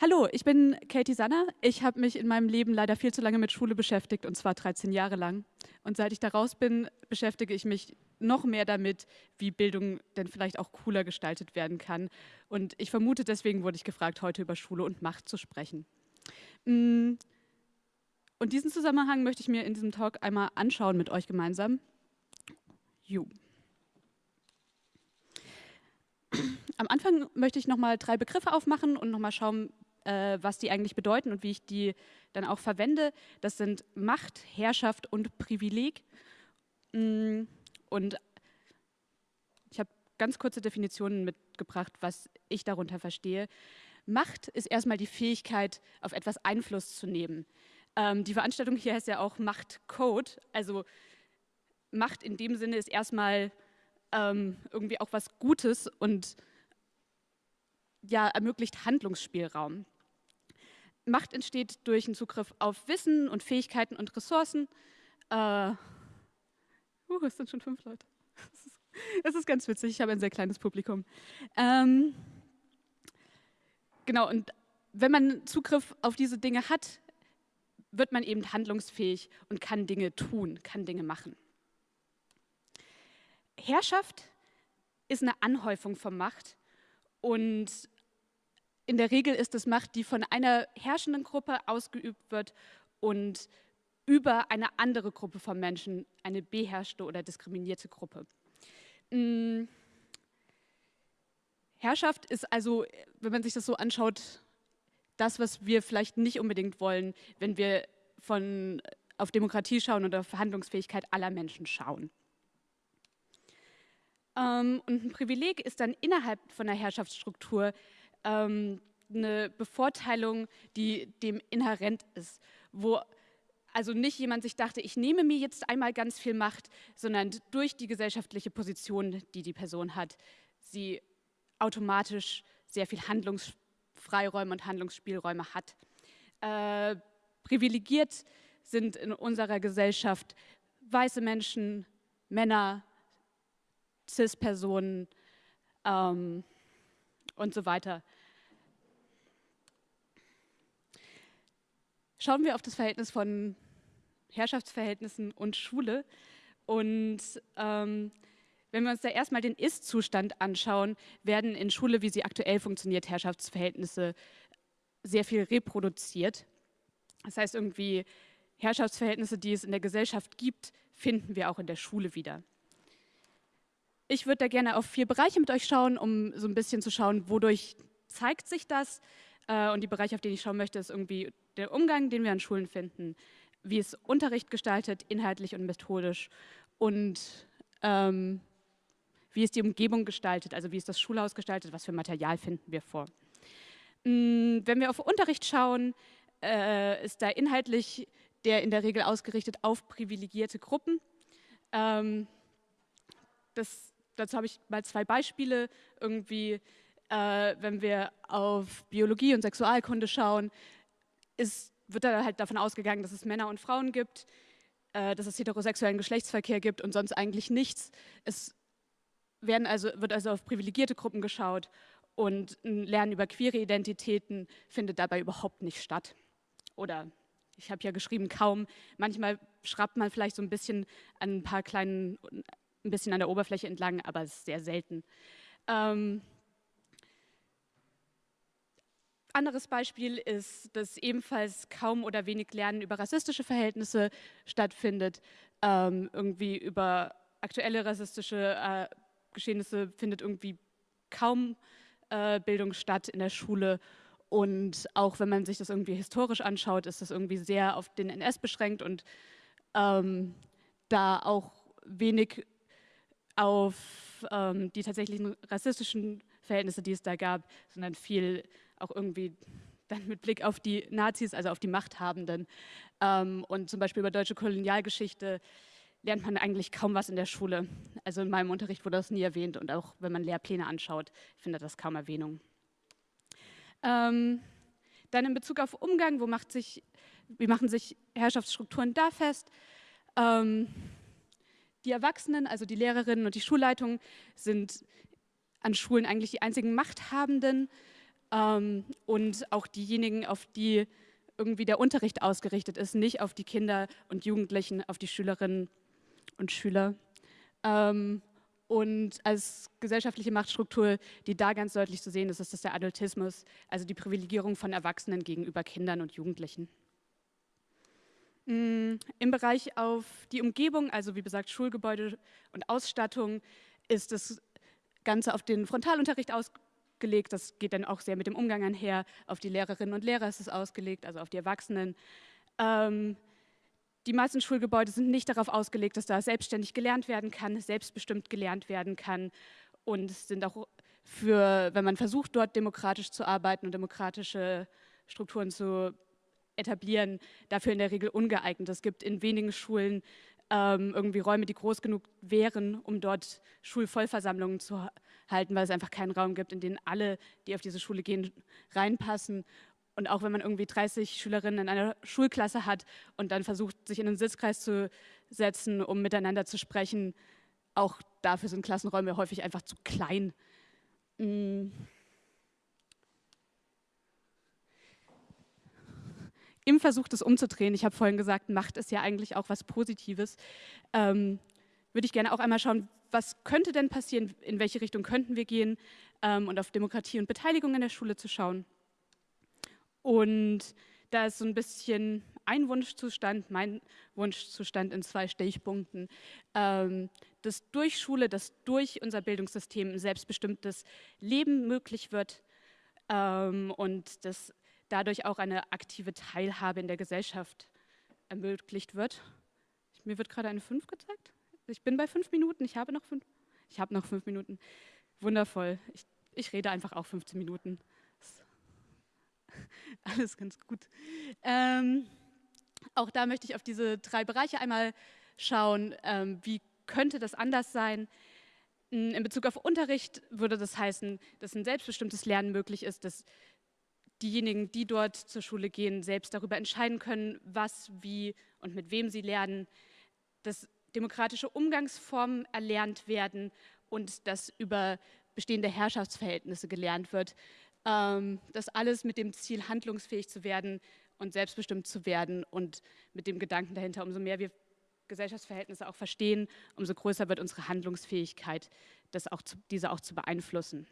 Hallo, ich bin Katie Sanner. Ich habe mich in meinem Leben leider viel zu lange mit Schule beschäftigt, und zwar 13 Jahre lang. Und seit ich da raus bin, beschäftige ich mich noch mehr damit, wie Bildung denn vielleicht auch cooler gestaltet werden kann. Und ich vermute, deswegen wurde ich gefragt, heute über Schule und Macht zu sprechen. Mm. Und diesen Zusammenhang möchte ich mir in diesem Talk einmal anschauen mit euch gemeinsam. You. Am Anfang möchte ich nochmal drei Begriffe aufmachen und nochmal schauen, äh, was die eigentlich bedeuten und wie ich die dann auch verwende. Das sind Macht, Herrschaft und Privileg. Mm, und ich habe ganz kurze Definitionen mitgebracht, was ich darunter verstehe. Macht ist erstmal die Fähigkeit, auf etwas Einfluss zu nehmen. Ähm, die Veranstaltung hier heißt ja auch Machtcode. Also Macht in dem Sinne ist erstmal ähm, irgendwie auch was Gutes und ja, ermöglicht Handlungsspielraum. Macht entsteht durch einen Zugriff auf Wissen und Fähigkeiten und Ressourcen. Äh, uh, es sind schon fünf Leute. Es ist, ist, ganz witzig, ich habe ein sehr kleines Publikum. Ähm, genau, und wenn man Zugriff auf diese Dinge hat, wird man eben handlungsfähig und kann Dinge tun, kann Dinge machen. Herrschaft ist eine Anhäufung von Macht und in der Regel ist es Macht, die von einer herrschenden Gruppe ausgeübt wird und über eine andere Gruppe von Menschen, eine beherrschte oder diskriminierte Gruppe. Hm. Herrschaft ist also, wenn man sich das so anschaut, das, was wir vielleicht nicht unbedingt wollen, wenn wir von, auf Demokratie schauen oder Verhandlungsfähigkeit aller Menschen schauen. Ähm, und ein Privileg ist dann innerhalb von der Herrschaftsstruktur ähm, eine Bevorteilung, die dem inhärent ist, wo also nicht jemand sich dachte, ich nehme mir jetzt einmal ganz viel Macht, sondern durch die gesellschaftliche Position, die die Person hat, sie automatisch sehr viel Handlungsfreiräume und Handlungsspielräume hat. Äh, privilegiert sind in unserer Gesellschaft weiße Menschen, Männer, CIS-Personen ähm, und so weiter. Schauen wir auf das Verhältnis von Herrschaftsverhältnissen und Schule. Und ähm, wenn wir uns da erstmal den Ist-Zustand anschauen, werden in Schule, wie sie aktuell funktioniert, Herrschaftsverhältnisse sehr viel reproduziert. Das heißt, irgendwie Herrschaftsverhältnisse, die es in der Gesellschaft gibt, finden wir auch in der Schule wieder. Ich würde da gerne auf vier Bereiche mit euch schauen, um so ein bisschen zu schauen, wodurch zeigt sich das. Äh, und die Bereiche, auf die ich schauen möchte, ist irgendwie der Umgang, den wir an Schulen finden, wie es Unterricht gestaltet, inhaltlich und methodisch und ähm, wie es die Umgebung gestaltet, also wie es das Schulhaus gestaltet, was für Material finden wir vor. Mm, wenn wir auf Unterricht schauen, äh, ist da inhaltlich der in der Regel ausgerichtet auf privilegierte Gruppen. Ähm, das dazu habe ich mal zwei Beispiele. Irgendwie, äh, wenn wir auf Biologie und Sexualkunde schauen, ist, wird da halt davon ausgegangen, dass es Männer und Frauen gibt, äh, dass es heterosexuellen Geschlechtsverkehr gibt und sonst eigentlich nichts. Es werden also, wird also auf privilegierte Gruppen geschaut und ein Lernen über queere Identitäten findet dabei überhaupt nicht statt. Oder ich habe ja geschrieben, kaum. Manchmal schraubt man vielleicht so ein bisschen an ein paar kleinen ein bisschen an der Oberfläche entlang, aber es ist sehr selten. Ähm, anderes Beispiel ist, dass ebenfalls kaum oder wenig Lernen über rassistische Verhältnisse stattfindet. Ähm, irgendwie über aktuelle rassistische äh, Geschehnisse findet irgendwie kaum äh, Bildung statt in der Schule. Und auch wenn man sich das irgendwie historisch anschaut, ist das irgendwie sehr auf den NS beschränkt und ähm, da auch wenig auf ähm, die tatsächlichen rassistischen Verhältnisse, die es da gab, sondern viel auch irgendwie dann mit Blick auf die Nazis, also auf die Machthabenden. Ähm, und zum Beispiel über deutsche Kolonialgeschichte lernt man eigentlich kaum was in der Schule. Also in meinem Unterricht wurde das nie erwähnt und auch wenn man Lehrpläne anschaut, findet das kaum Erwähnung. Ähm, dann in Bezug auf Umgang, wo macht sich, wie machen sich Herrschaftsstrukturen da fest? Ähm, die Erwachsenen, also die Lehrerinnen und die Schulleitungen, sind an Schulen eigentlich die einzigen Machthabenden. ähm, und auch diejenigen, auf die irgendwie der Unterricht ausgerichtet ist, nicht auf die Kinder und Jugendlichen, auf die Schülerinnen und Schüler. Ähm, und als gesellschaftliche Machtstruktur, die da ganz deutlich zu sehen ist, ist das der Adultismus, also die Privilegierung von Erwachsenen gegenüber Kindern und Jugendlichen. Mm, Im Bereich auf die Umgebung, also wie gesagt Schulgebäude und Ausstattung, ist das Ganze auf den Frontalunterricht ausgelegt. Das geht dann auch sehr mit dem Umgang einher. Auf die Lehrerinnen und Lehrer ist es ausgelegt, also auf die Erwachsenen. Ähm, die meisten Schulgebäude sind nicht darauf ausgelegt, dass da selbstständig gelernt werden kann, selbstbestimmt gelernt werden kann und sind auch für, wenn man versucht, dort demokratisch zu arbeiten und demokratische Strukturen zu etablieren, dafür in der Regel ungeeignet. Es gibt in wenigen Schulen ähm, irgendwie Räume, die groß genug wären, um dort Schulvollversammlungen zu halten, weil es einfach keinen Raum gibt, in den alle, die auf diese Schule gehen, reinpassen. Und auch wenn man irgendwie 30 Schülerinnen in einer Schulklasse hat und dann versucht, sich in einen Sitzkreis zu setzen, um miteinander zu sprechen, auch dafür sind Klassenräume häufig einfach zu klein. Mm. Im Versuch, das umzudrehen, ich habe vorhin gesagt, Macht ist ja eigentlich auch was Positives, ähm, würde ich gerne auch einmal schauen, was könnte denn passieren, in welche Richtung könnten wir gehen? Ähm, und auf Demokratie und Beteiligung in der Schule zu schauen. Und da ist so ein bisschen ein Wunschzustand, mein Wunschzustand in zwei Stichpunkten, ähm, dass durch Schule, dass durch unser Bildungssystem ein selbstbestimmtes Leben möglich wird ähm, und dass dadurch auch eine aktive Teilhabe in der Gesellschaft ermöglicht wird. Mir wird gerade eine 5 gezeigt. Ich bin bei fünf Minuten, ich habe noch fünf, ich habe noch fünf Minuten. Wundervoll. Ich, ich rede einfach auch 15 Minuten. alles ganz gut. Ähm, auch da möchte ich auf diese drei Bereiche einmal schauen. Ähm, wie könnte das anders sein? In Bezug auf Unterricht würde das heißen, dass ein selbstbestimmtes Lernen möglich ist, dass diejenigen, die dort zur Schule gehen, selbst darüber entscheiden können, was, wie und mit wem sie lernen, dass demokratische Umgangsformen erlernt werden und dass über bestehende Herrschaftsverhältnisse gelernt wird, ähm, das alles mit dem Ziel, handlungsfähig zu werden und selbstbestimmt zu werden und mit dem Gedanken dahinter, umso mehr wir Gesellschaftsverhältnisse auch verstehen, umso größer wird unsere Handlungsfähigkeit, das auch zu, diese auch zu beeinflussen.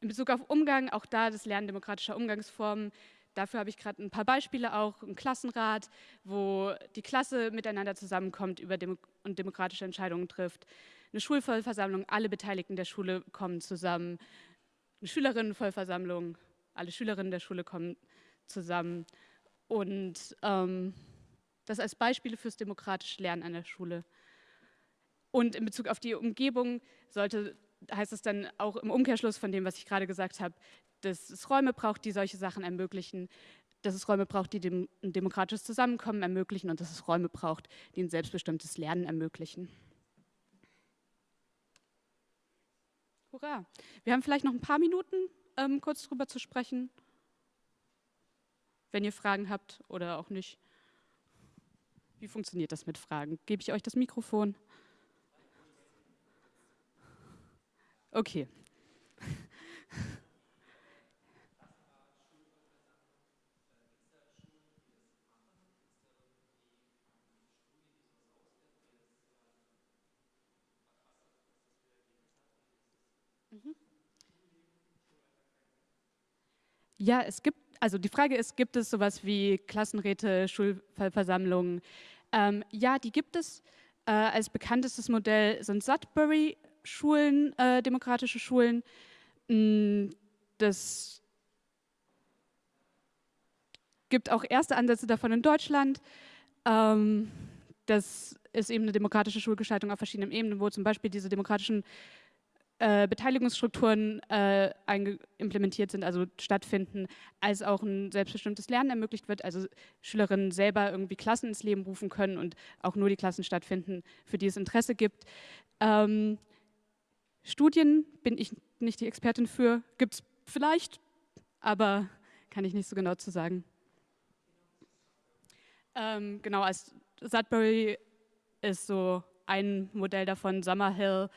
In Bezug auf Umgang, auch da das Lernen demokratischer Umgangsformen, dafür habe ich gerade ein paar Beispiele auch, ein Klassenrat, wo die Klasse miteinander zusammenkommt über Demo und demokratische Entscheidungen trifft, eine Schulvollversammlung, alle Beteiligten der Schule kommen zusammen, eine Schülerinnenvollversammlung, alle Schülerinnen der Schule kommen zusammen. Und ähm, das als Beispiele fürs demokratische Lernen an der Schule. Und in Bezug auf die Umgebung sollte, heißt es dann auch im Umkehrschluss von dem, was ich gerade gesagt habe, dass es Räume braucht, die solche Sachen ermöglichen, dass es Räume braucht, die dem, ein demokratisches Zusammenkommen ermöglichen und dass es Räume braucht, die ein selbstbestimmtes Lernen ermöglichen. Hurra. Wir haben vielleicht noch ein paar Minuten, ähm, kurz drüber zu sprechen, wenn ihr Fragen habt oder auch nicht. Wie funktioniert das mit Fragen? Gebe ich euch das Mikrofon? Okay. Ja, es gibt, also die Frage ist, gibt es sowas wie Klassenräte, Schulversammlungen? Ähm, ja, die gibt es. Äh, als bekanntestes Modell sind Sudbury-Schulen, äh, demokratische Schulen. Mm, das gibt auch erste Ansätze davon in Deutschland. Ähm, das ist eben eine demokratische Schulgestaltung auf verschiedenen Ebenen, wo zum Beispiel diese demokratischen äh, Beteiligungsstrukturen äh, implementiert sind, also stattfinden, als auch ein selbstbestimmtes Lernen ermöglicht wird, also Schülerinnen selber irgendwie Klassen ins Leben rufen können und auch nur die Klassen stattfinden, für die es Interesse gibt. Ähm, Studien bin ich nicht die Expertin für, gibt es vielleicht, aber kann ich nicht so genau zu sagen. Ähm, genau, als Sudbury ist so ein Modell davon, Summerhill.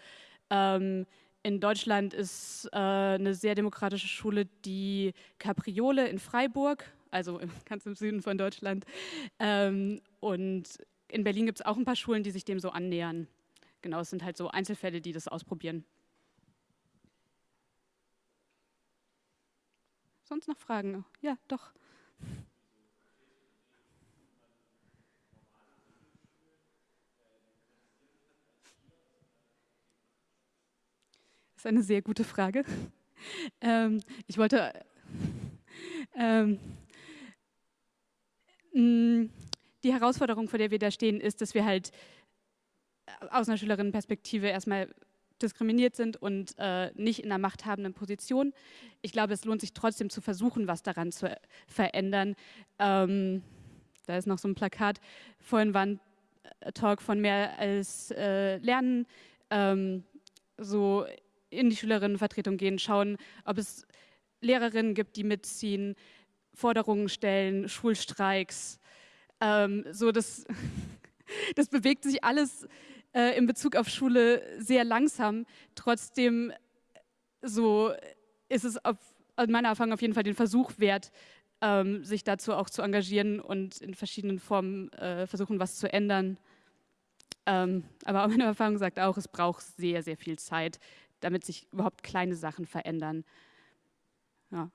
Ähm, in Deutschland ist äh, eine sehr demokratische Schule die Capriole in Freiburg, also ganz im Süden von Deutschland. Ähm, und in Berlin gibt es auch ein paar Schulen, die sich dem so annähern. Genau, es sind halt so Einzelfälle, die das ausprobieren. Sonst noch Fragen? Ja, doch. Das ist eine sehr gute Frage. Ähm, ich wollte ähm, die Herausforderung, vor der wir da stehen, ist, dass wir halt aus einer Schülerinnenperspektive erstmal diskriminiert sind und äh, nicht in einer machthabenden Position. Ich glaube, es lohnt sich trotzdem zu versuchen, was daran zu verändern. Ähm, da ist noch so ein Plakat. Vorhin war ein äh, Talk von mehr als äh, Lernen. Ähm, so in die Schülerinnenvertretung gehen, schauen, ob es Lehrerinnen gibt, die mitziehen, Forderungen stellen, Schulstreiks. Ähm, so das, das bewegt sich alles äh, in Bezug auf Schule sehr langsam. Trotzdem so ist es auf, aus meiner Erfahrung auf jeden Fall den Versuch wert, ähm, sich dazu auch zu engagieren und in verschiedenen Formen äh, versuchen, was zu ändern. Ähm, aber meine Erfahrung sagt auch, es braucht sehr, sehr viel Zeit, damit sich überhaupt kleine Sachen verändern. Ja.